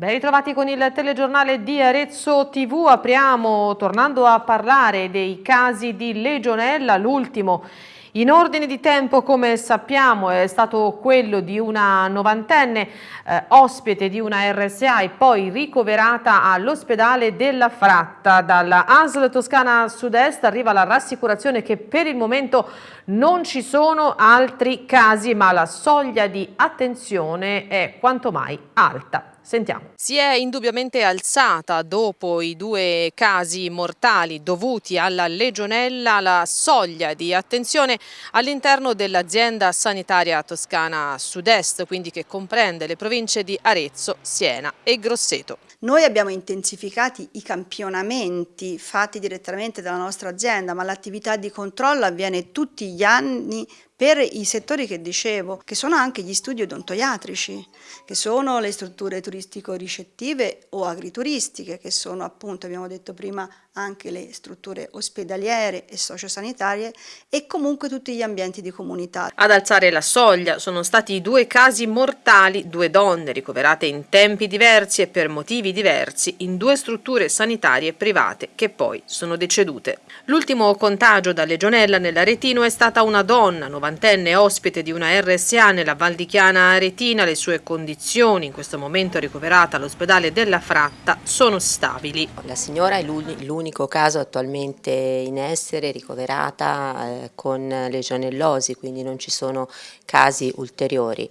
Ben ritrovati con il telegiornale di Arezzo TV, apriamo tornando a parlare dei casi di legionella, l'ultimo in ordine di tempo, come sappiamo, è stato quello di una novantenne eh, ospite di una RSA e poi ricoverata all'ospedale della Fratta. Dalla ASL Toscana Sud-Est arriva la rassicurazione che per il momento non ci sono altri casi, ma la soglia di attenzione è quanto mai alta. Sentiamo. Si è indubbiamente alzata dopo i due casi mortali dovuti alla legionella la soglia di attenzione all'interno dell'azienda sanitaria toscana sud-est, quindi che comprende le province di Arezzo, Siena e Grosseto. Noi abbiamo intensificato i campionamenti fatti direttamente dalla nostra azienda, ma l'attività di controllo avviene tutti gli anni per i settori che dicevo, che sono anche gli studi odontoiatrici, che sono le strutture turistico-ricettive o agrituristiche, che sono appunto, abbiamo detto prima, anche le strutture ospedaliere e sociosanitarie e comunque tutti gli ambienti di comunità. Ad alzare la soglia sono stati due casi mortali, due donne ricoverate in tempi diversi e per motivi diversi in due strutture sanitarie private che poi sono decedute. L'ultimo contagio da legionella nell'Aretino è stata una donna, 90enne ospite di una RSA nella Val di Chiana Aretina. Le sue condizioni, in questo momento ricoverata all'ospedale della Fratta, sono stabili. La signora è l'unica l'unico caso attualmente in essere ricoverata eh, con legionellosi, quindi non ci sono casi ulteriori.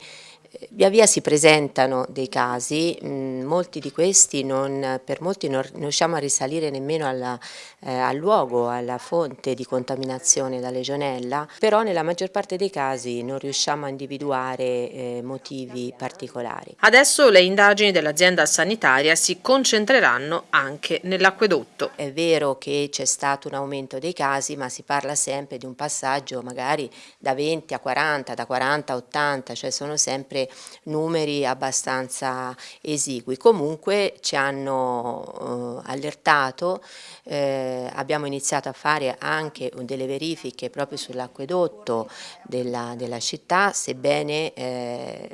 Via via si presentano dei casi, mh, molti di questi non, per molti non riusciamo a risalire nemmeno alla, eh, al luogo, alla fonte di contaminazione da legionella, però nella maggior parte dei casi non riusciamo a individuare eh, motivi particolari. Adesso le indagini dell'azienda sanitaria si concentreranno anche nell'acquedotto. È vero che c'è stato un aumento dei casi, ma si parla sempre di un passaggio magari da 20 a 40, da 40 a 80, cioè sono sempre numeri abbastanza esigui. Comunque ci hanno eh, allertato, eh, abbiamo iniziato a fare anche delle verifiche proprio sull'acquedotto della, della, città, sebbene eh,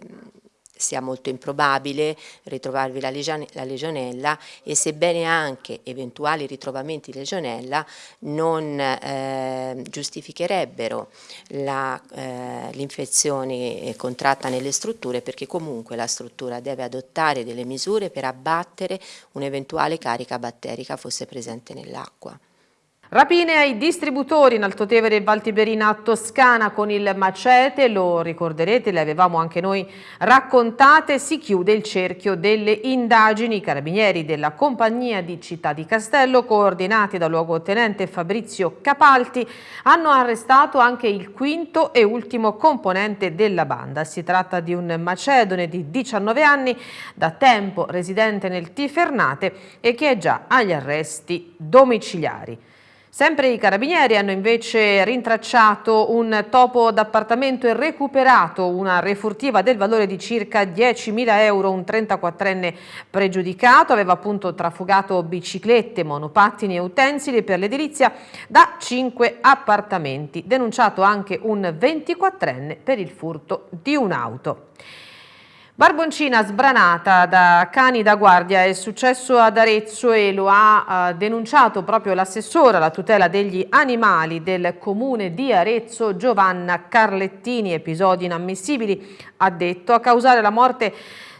sia molto improbabile ritrovarvi la, la legionella e sebbene anche eventuali ritrovamenti di legionella non eh, giustificherebbero eh, l'infezione eh, contratta nelle strutture perché comunque la struttura deve adottare delle misure per abbattere un'eventuale carica batterica fosse presente nell'acqua. Rapine ai distributori in Altotevere e Valtiberina Toscana con il macete, lo ricorderete, le avevamo anche noi raccontate, si chiude il cerchio delle indagini. I carabinieri della compagnia di Città di Castello, coordinati dal luogotenente Fabrizio Capalti, hanno arrestato anche il quinto e ultimo componente della banda. Si tratta di un macedone di 19 anni, da tempo residente nel Tifernate e che è già agli arresti domiciliari. Sempre i carabinieri hanno invece rintracciato un topo d'appartamento e recuperato una refurtiva del valore di circa 10.000 euro. Un 34enne pregiudicato aveva appunto trafugato biciclette, monopattini e utensili per l'edilizia da 5 appartamenti. Denunciato anche un 24enne per il furto di un'auto. Barboncina sbranata da cani da guardia è successo ad Arezzo e lo ha eh, denunciato proprio l'assessore alla tutela degli animali del comune di Arezzo Giovanna Carlettini. Episodi inammissibili, ha detto, a causare la morte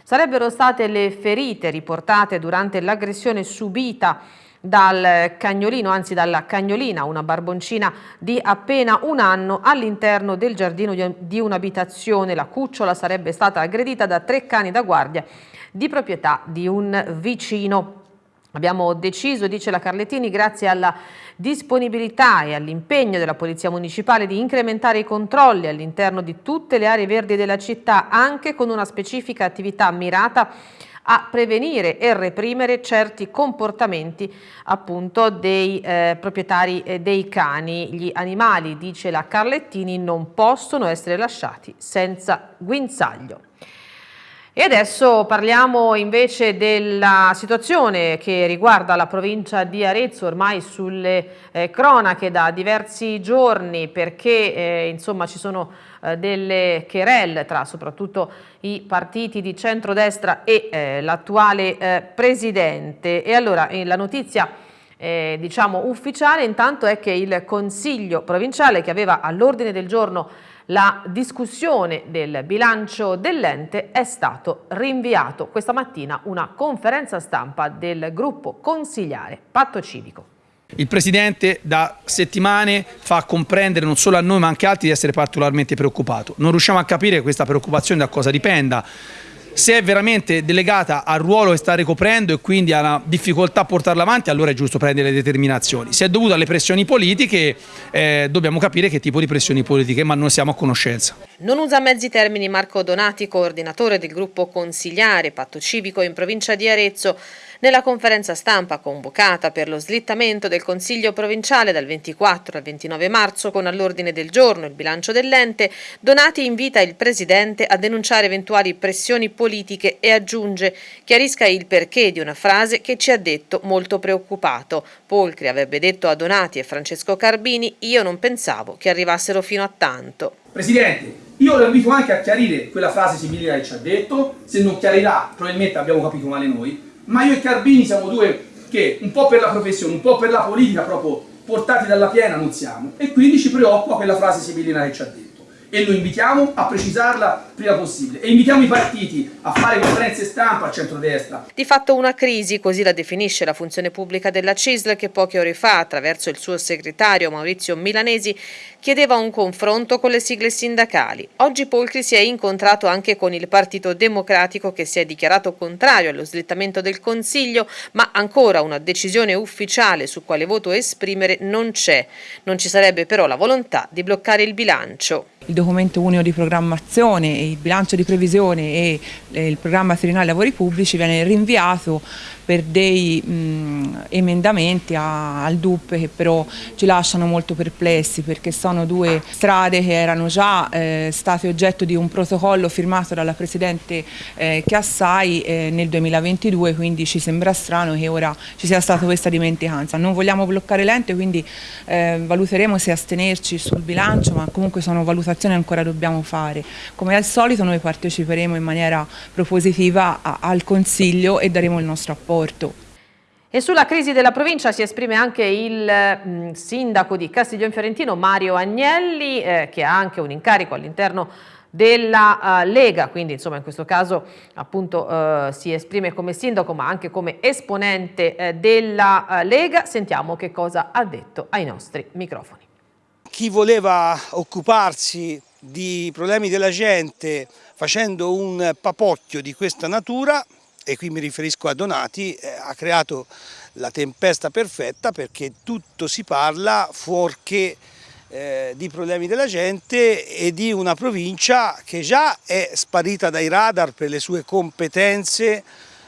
sarebbero state le ferite riportate durante l'aggressione subita dal cagnolino, anzi dalla cagnolina, una barboncina di appena un anno all'interno del giardino di un'abitazione. La cucciola sarebbe stata aggredita da tre cani da guardia di proprietà di un vicino. Abbiamo deciso, dice la Carlettini, grazie alla disponibilità e all'impegno della Polizia Municipale di incrementare i controlli all'interno di tutte le aree verdi della città, anche con una specifica attività mirata a prevenire e reprimere certi comportamenti appunto dei eh, proprietari eh, dei cani. Gli animali, dice la Carlettini, non possono essere lasciati senza guinzaglio. E adesso parliamo invece della situazione che riguarda la provincia di Arezzo, ormai sulle eh, cronache da diversi giorni perché eh, insomma ci sono eh, delle querelle tra soprattutto i partiti di centrodestra e eh, l'attuale eh, presidente. E allora eh, la notizia eh, diciamo ufficiale intanto è che il Consiglio provinciale che aveva all'ordine del giorno la discussione del bilancio dell'ente è stato rinviato questa mattina una conferenza stampa del gruppo consigliare Patto Civico. Il Presidente da settimane fa comprendere non solo a noi ma anche a altri di essere particolarmente preoccupato. Non riusciamo a capire questa preoccupazione da cosa dipenda se è veramente delegata al ruolo che sta ricoprendo e quindi una difficoltà a portarla avanti, allora è giusto prendere le determinazioni. Se è dovuta alle pressioni politiche, eh, dobbiamo capire che tipo di pressioni politiche, ma non siamo a conoscenza. Non usa mezzi termini Marco Donati, coordinatore del gruppo consigliare Patto Civico in provincia di Arezzo. Nella conferenza stampa convocata per lo slittamento del Consiglio provinciale dal 24 al 29 marzo con all'ordine del giorno il bilancio dell'ente, Donati invita il Presidente a denunciare eventuali pressioni politiche e aggiunge chiarisca il perché di una frase che ci ha detto molto preoccupato. Polcri avrebbe detto a Donati e Francesco Carbini io non pensavo che arrivassero fino a tanto. Presidente, io lo invito anche a chiarire quella frase simile che ci ha detto, se non chiarirà probabilmente abbiamo capito male noi, ma io e Carbini siamo due che un po' per la professione, un po' per la politica proprio portati dalla piena non siamo. E quindi ci preoccupa quella frase sibilina che ci ha detto. E lo invitiamo a precisarla prima possibile. E invitiamo i partiti a fare conferenze stampa a centrodestra. Di fatto una crisi, così la definisce la funzione pubblica della CISL che poche ore fa, attraverso il suo segretario Maurizio Milanesi, chiedeva un confronto con le sigle sindacali. Oggi Polcri si è incontrato anche con il Partito Democratico che si è dichiarato contrario allo slittamento del Consiglio, ma ancora una decisione ufficiale su quale voto esprimere non c'è. Non ci sarebbe però la volontà di bloccare il bilancio il documento unico di programmazione, il bilancio di previsione e il programma triennale lavori pubblici viene rinviato per dei mh, emendamenti a, al DUP che però ci lasciano molto perplessi perché sono due strade che erano già eh, state oggetto di un protocollo firmato dalla Presidente eh, Chiassai eh, nel 2022 quindi ci sembra strano che ora ci sia stata questa dimenticanza. Non vogliamo bloccare l'ente quindi eh, valuteremo se astenerci sul bilancio ma comunque sono valutazioni che ancora dobbiamo fare. Come al solito noi parteciperemo in maniera propositiva a, al Consiglio e daremo il nostro appoggio Porto. E sulla crisi della provincia si esprime anche il mm, sindaco di Castiglione Fiorentino Mario Agnelli eh, che ha anche un incarico all'interno della uh, Lega, quindi insomma in questo caso appunto uh, si esprime come sindaco ma anche come esponente uh, della Lega. Sentiamo che cosa ha detto ai nostri microfoni. Chi voleva occuparsi di problemi della gente facendo un papocchio di questa natura e qui mi riferisco a Donati, eh, ha creato la tempesta perfetta perché tutto si parla fuorché eh, di problemi della gente e di una provincia che già è sparita dai radar per le sue competenze,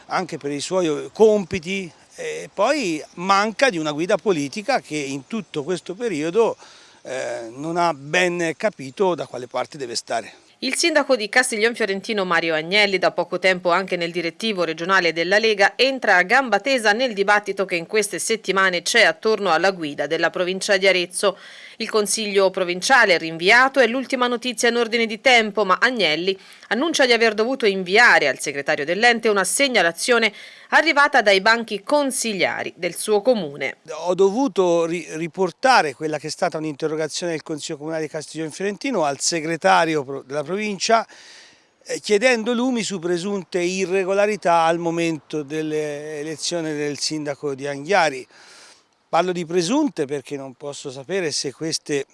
anche per i suoi compiti, e poi manca di una guida politica che in tutto questo periodo eh, non ha ben capito da quale parte deve stare. Il sindaco di Castiglion Fiorentino Mario Agnelli, da poco tempo anche nel direttivo regionale della Lega, entra a gamba tesa nel dibattito che in queste settimane c'è attorno alla guida della provincia di Arezzo. Il consiglio provinciale è rinviato, è l'ultima notizia in ordine di tempo, ma Agnelli annuncia di aver dovuto inviare al segretario dell'ente una segnalazione arrivata dai banchi consigliari del suo comune. Ho dovuto ri riportare quella che è stata un'interrogazione del Consiglio Comunale di Castiglione Fiorentino al segretario della provincia eh, chiedendo lumi su presunte irregolarità al momento dell'elezione del sindaco di Anghiari. Parlo di presunte perché non posso sapere se queste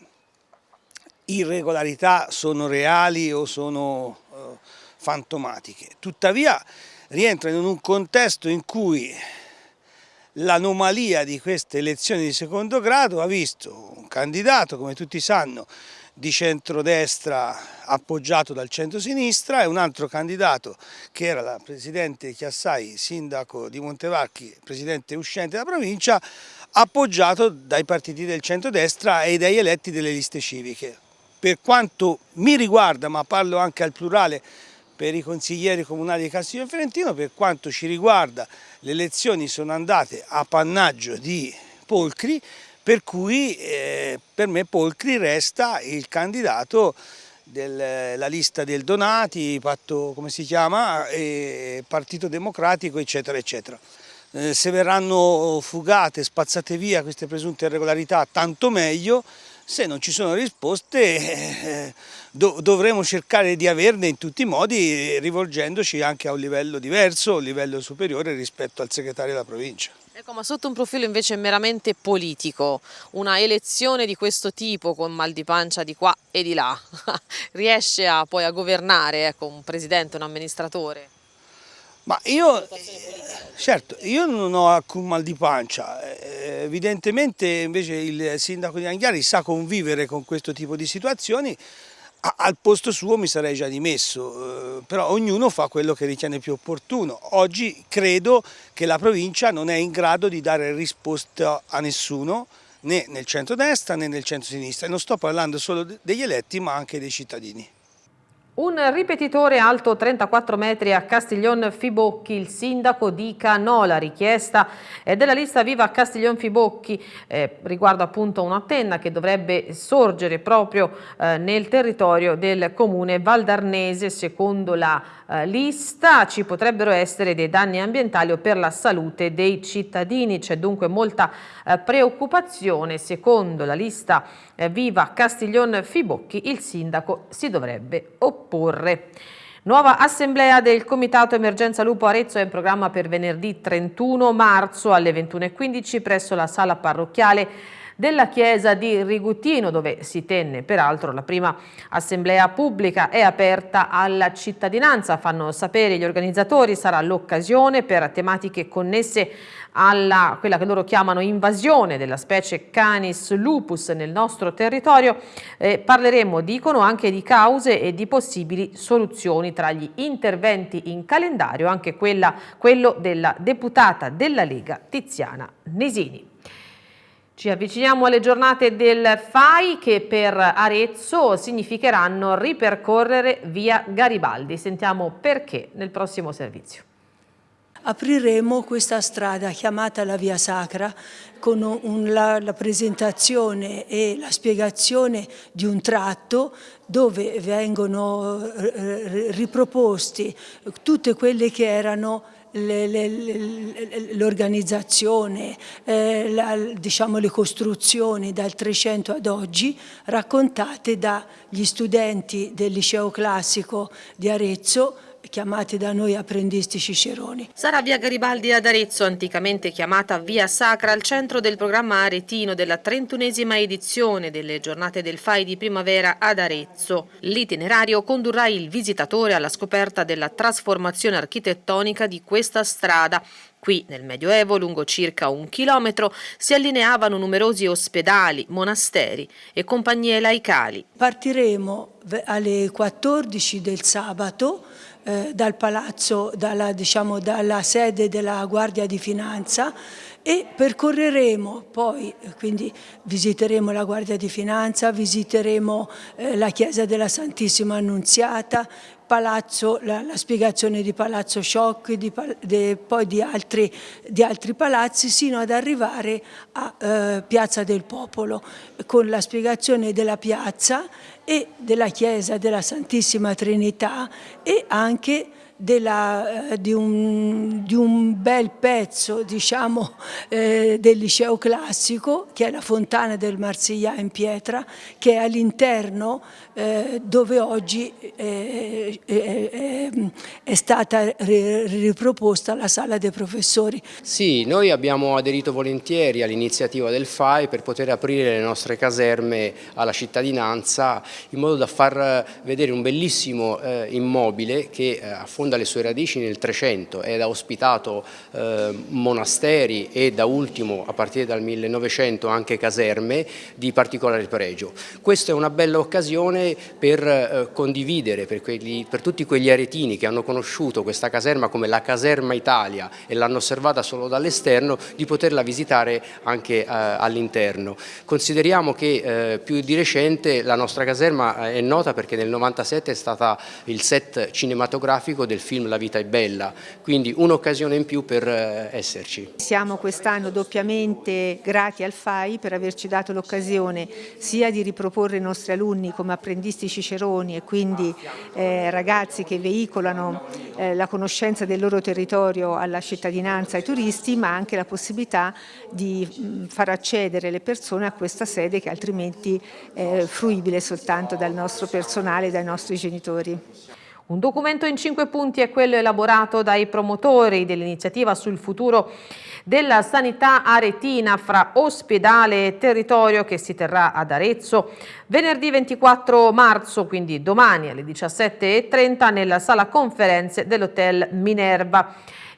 irregolarità sono reali o sono uh, fantomatiche. Tuttavia rientrano in un contesto in cui l'anomalia di queste elezioni di secondo grado ha visto un candidato, come tutti sanno, di centrodestra appoggiato dal centro-sinistra e un altro candidato che era la Presidente Chiassai, sindaco di Montevarchi, Presidente uscente della provincia, appoggiato dai partiti del centrodestra e dai eletti delle liste civiche. Per quanto mi riguarda, ma parlo anche al plurale, per i consiglieri comunali di Castiglione Fiorentino, per quanto ci riguarda le elezioni sono andate a pannaggio di Polcri, per cui eh, per me Polcri resta il candidato della lista del Donati, patto come si chiama, Partito Democratico eccetera eccetera. Eh, se verranno fugate, spazzate via queste presunte irregolarità tanto meglio, se non ci sono risposte eh, do, dovremo cercare di averne in tutti i modi rivolgendoci anche a un livello diverso, un livello superiore rispetto al segretario della provincia. Ecco, ma sotto un profilo invece meramente politico, una elezione di questo tipo con mal di pancia di qua e di là, riesce a, poi a governare ecco, un presidente, un amministratore? Ma io, certo, io non ho alcun mal di pancia, eh, evidentemente invece il sindaco di Anghiari sa convivere con questo tipo di situazioni, al posto suo mi sarei già dimesso, eh, però ognuno fa quello che ritiene più opportuno. Oggi credo che la provincia non è in grado di dare risposta a nessuno, né nel centro-destra né nel centro-sinistra, e non sto parlando solo degli eletti ma anche dei cittadini. Un ripetitore alto 34 metri a Castiglion Fibocchi, il sindaco dica no, la richiesta è della lista Viva Castiglion Fibocchi eh, riguardo appunto un'antenna che dovrebbe sorgere proprio eh, nel territorio del comune valdarnese secondo la eh, lista ci potrebbero essere dei danni ambientali o per la salute dei cittadini, c'è dunque molta eh, preoccupazione, secondo la lista eh, Viva Castiglion Fibocchi il sindaco si dovrebbe opporre. Nuova assemblea del Comitato Emergenza Lupo Arezzo è in programma per venerdì 31 marzo alle 21.15 presso la sala parrocchiale della chiesa di Rigutino dove si tenne peraltro la prima assemblea pubblica è aperta alla cittadinanza fanno sapere gli organizzatori sarà l'occasione per tematiche connesse alla quella che loro chiamano invasione della specie Canis lupus nel nostro territorio eh, parleremo dicono anche di cause e di possibili soluzioni tra gli interventi in calendario anche quella, quello della deputata della Lega Tiziana Nesini. Ci avviciniamo alle giornate del FAI che per Arezzo significheranno ripercorrere via Garibaldi. Sentiamo perché nel prossimo servizio. Apriremo questa strada chiamata la Via Sacra con un, la, la presentazione e la spiegazione di un tratto dove vengono eh, riproposti tutte quelle che erano l'organizzazione, eh, diciamo le costruzioni dal 300 ad oggi raccontate dagli studenti del liceo classico di Arezzo chiamati da noi apprendisti ciceroni. Sarà via Garibaldi ad Arezzo, anticamente chiamata via Sacra, al centro del programma aretino della trentunesima edizione delle giornate del FAI di primavera ad Arezzo. L'itinerario condurrà il visitatore alla scoperta della trasformazione architettonica di questa strada, Qui, nel Medioevo, lungo circa un chilometro, si allineavano numerosi ospedali, monasteri e compagnie laicali. Partiremo alle 14 del sabato eh, dal palazzo, dalla, diciamo, dalla sede della Guardia di Finanza e percorreremo poi, quindi visiteremo la Guardia di Finanza, visiteremo eh, la chiesa della Santissima Annunziata, palazzo, la, la, spiegazione di Palazzo Sciocchi, di, de, poi di altri, di altri, palazzi, sino ad arrivare a eh, Piazza del Popolo, con la spiegazione della piazza e della chiesa della Santissima Trinità e anche della, eh, di, un, di, un, bel pezzo diciamo, eh, del liceo classico che è la fontana del Marsiglia in pietra che è all'interno eh, dove oggi eh, è stata riproposta la sala dei professori. Sì, noi abbiamo aderito volentieri all'iniziativa del FAI per poter aprire le nostre caserme alla cittadinanza in modo da far vedere un bellissimo eh, immobile che affonda affonda le sue radici nel 300 ed ha ospitato eh, monasteri e da ultimo a partire dal 1900 anche caserme di particolare pregio. Questa è una bella occasione per eh, condividere per, quelli, per tutti quegli aretini che hanno conosciuto questa caserma come la caserma Italia e l'hanno osservata solo dall'esterno di poterla visitare anche eh, all'interno. Consideriamo che eh, più di recente la nostra caserma è nota perché nel 97 è stata il set cinematografico del film La vita è bella, quindi un'occasione in più per eh, esserci. Siamo quest'anno doppiamente grati al FAI per averci dato l'occasione sia di riproporre i nostri alunni come apprendisti ciceroni e quindi eh, ragazzi che veicolano eh, la conoscenza del loro territorio alla cittadinanza, ai turisti, ma anche la possibilità di mh, far accedere le persone a questa sede che altrimenti è fruibile soltanto dal nostro personale e dai nostri genitori. Un documento in cinque punti è quello elaborato dai promotori dell'iniziativa sul futuro della sanità aretina fra ospedale e territorio che si terrà ad Arezzo venerdì 24 marzo, quindi domani alle 17.30 nella sala conferenze dell'Hotel Minerva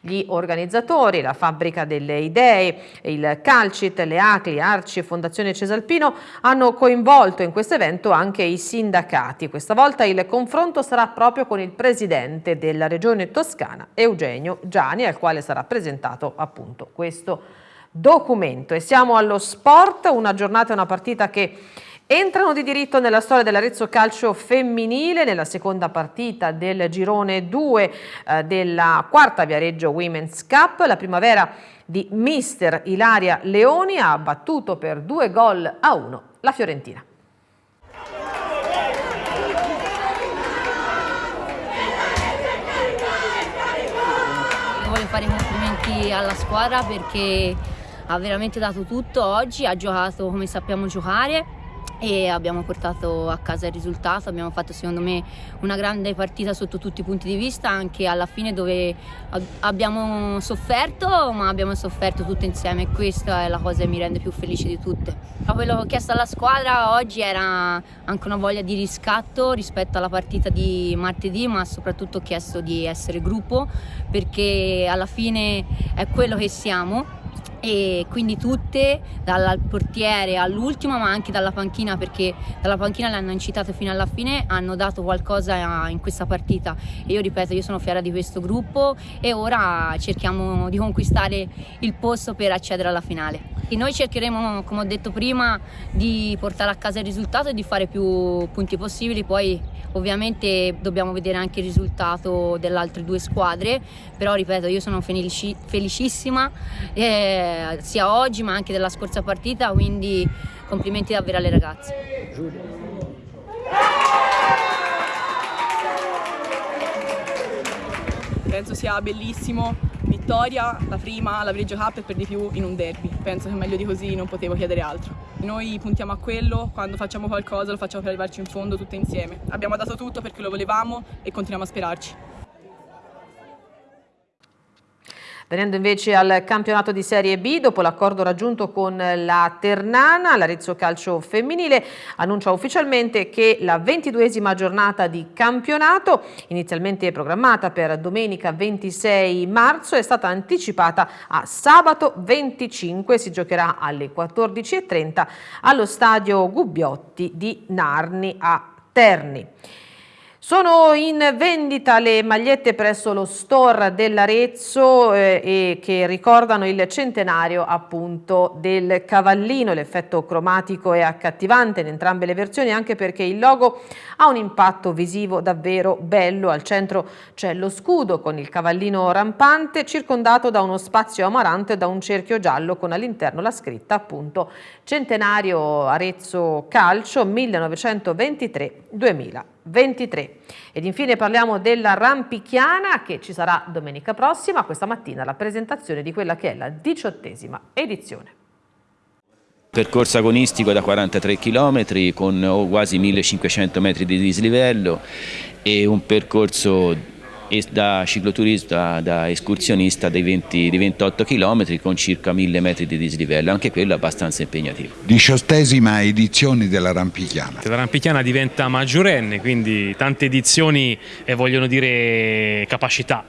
gli organizzatori, la Fabbrica delle Idee, il Calcit, le ACLI, Arci e Fondazione Cesalpino hanno coinvolto in questo evento anche i sindacati. Questa volta il confronto sarà proprio con il presidente della regione toscana, Eugenio Giani, al quale sarà presentato appunto questo documento. E siamo allo sport, una giornata e una partita che Entrano di diritto nella storia dell'Arezzo Calcio femminile nella seconda partita del girone 2 eh, della quarta Viareggio Women's Cup. La primavera di mister Ilaria Leoni ha battuto per due gol a uno la Fiorentina. Voglio fare i complimenti alla squadra perché ha veramente dato tutto oggi, ha giocato come sappiamo giocare e abbiamo portato a casa il risultato, abbiamo fatto secondo me una grande partita sotto tutti i punti di vista, anche alla fine dove abbiamo sofferto, ma abbiamo sofferto tutte insieme e questa è la cosa che mi rende più felice di tutte. Quello che ho chiesto alla squadra oggi era anche una voglia di riscatto rispetto alla partita di martedì, ma soprattutto ho chiesto di essere gruppo perché alla fine è quello che siamo e quindi tutte dal portiere all'ultimo ma anche dalla panchina perché dalla panchina le hanno incitate fino alla fine hanno dato qualcosa in questa partita. E io ripeto io sono fiera di questo gruppo e ora cerchiamo di conquistare il posto per accedere alla finale. E noi cercheremo come ho detto prima di portare a casa il risultato e di fare più punti possibili poi ovviamente dobbiamo vedere anche il risultato delle altre due squadre però ripeto io sono felici, felicissima eh, sia oggi ma anche della scorsa partita, quindi complimenti davvero alle ragazze. Penso sia bellissimo, vittoria, la prima, la Viaggio Cup e per di più in un derby. Penso che meglio di così non potevo chiedere altro. Noi puntiamo a quello, quando facciamo qualcosa lo facciamo per arrivarci in fondo tutte insieme. Abbiamo dato tutto perché lo volevamo e continuiamo a sperarci. Venendo invece al campionato di Serie B, dopo l'accordo raggiunto con la Ternana, l'Arezzo Calcio Femminile annuncia ufficialmente che la ventiduesima giornata di campionato, inizialmente programmata per domenica 26 marzo, è stata anticipata a sabato 25, si giocherà alle 14.30 allo stadio Gubbiotti di Narni a Terni. Sono in vendita le magliette presso lo store dell'Arezzo eh, che ricordano il centenario appunto del cavallino. L'effetto cromatico è accattivante in entrambe le versioni anche perché il logo ha un impatto visivo davvero bello. Al centro c'è lo scudo con il cavallino rampante circondato da uno spazio amarante e da un cerchio giallo con all'interno la scritta appunto centenario Arezzo Calcio 1923-2000. 23. Ed infine parliamo della Rampichiana che ci sarà domenica prossima, questa mattina la presentazione di quella che è la diciottesima edizione. Percorso agonistico da 43 km con quasi 1500 metri di dislivello e un percorso da cicloturista, da escursionista dei, 20, dei 28 km con circa 1000 metri di dislivello, anche quello abbastanza impegnativo. Diciottesima edizione della Rampichiana. La Rampichiana diventa maggiorenne, quindi tante edizioni eh, vogliono dire capacità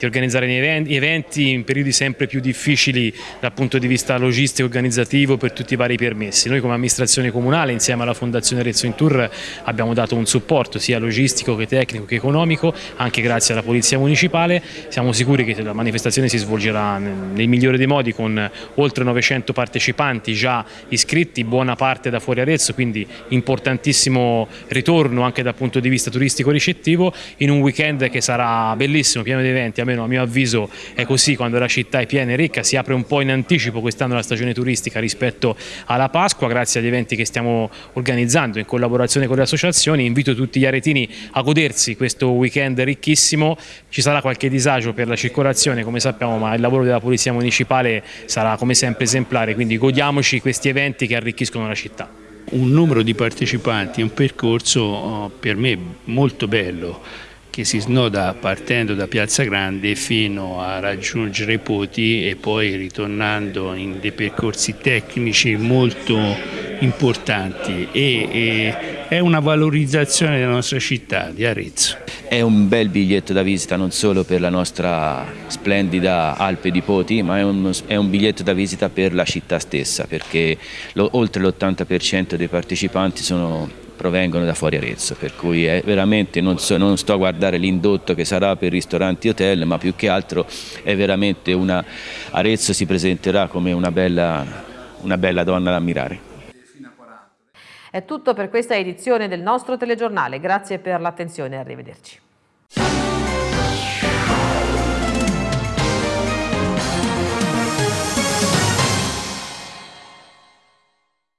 di organizzare eventi in periodi sempre più difficili dal punto di vista logistico e organizzativo per tutti i vari permessi. Noi come amministrazione comunale insieme alla Fondazione Rezzo in Tour abbiamo dato un supporto sia logistico che tecnico che economico, anche grazie alla Polizia Municipale. Siamo sicuri che la manifestazione si svolgerà nel migliore dei modi con oltre 900 partecipanti già iscritti, buona parte da fuori Arezzo, quindi importantissimo ritorno anche dal punto di vista turistico ricettivo in un weekend che sarà bellissimo, pieno di eventi, almeno a mio avviso è così quando la città è piena e ricca, si apre un po' in anticipo quest'anno la stagione turistica rispetto alla Pasqua grazie agli eventi che stiamo organizzando in collaborazione con le associazioni, invito tutti gli aretini a godersi questo weekend ricchissimo, ci sarà qualche disagio per la circolazione come sappiamo ma il lavoro della Polizia Municipale sarà come sempre esemplare, quindi godiamoci questi eventi che arricchiscono la città. Un numero di partecipanti, un percorso oh, per me molto bello, che si snoda partendo da Piazza Grande fino a raggiungere Poti e poi ritornando in dei percorsi tecnici molto importanti e, e è una valorizzazione della nostra città di Arezzo. È un bel biglietto da visita non solo per la nostra splendida Alpe di Poti ma è un, è un biglietto da visita per la città stessa perché lo, oltre l'80% dei partecipanti sono provengono da fuori Arezzo, per cui è veramente non, so, non sto a guardare l'indotto che sarà per ristoranti e hotel, ma più che altro è veramente una Arezzo si presenterà come una bella, una bella donna da ammirare. È tutto per questa edizione del nostro telegiornale, grazie per l'attenzione e arrivederci.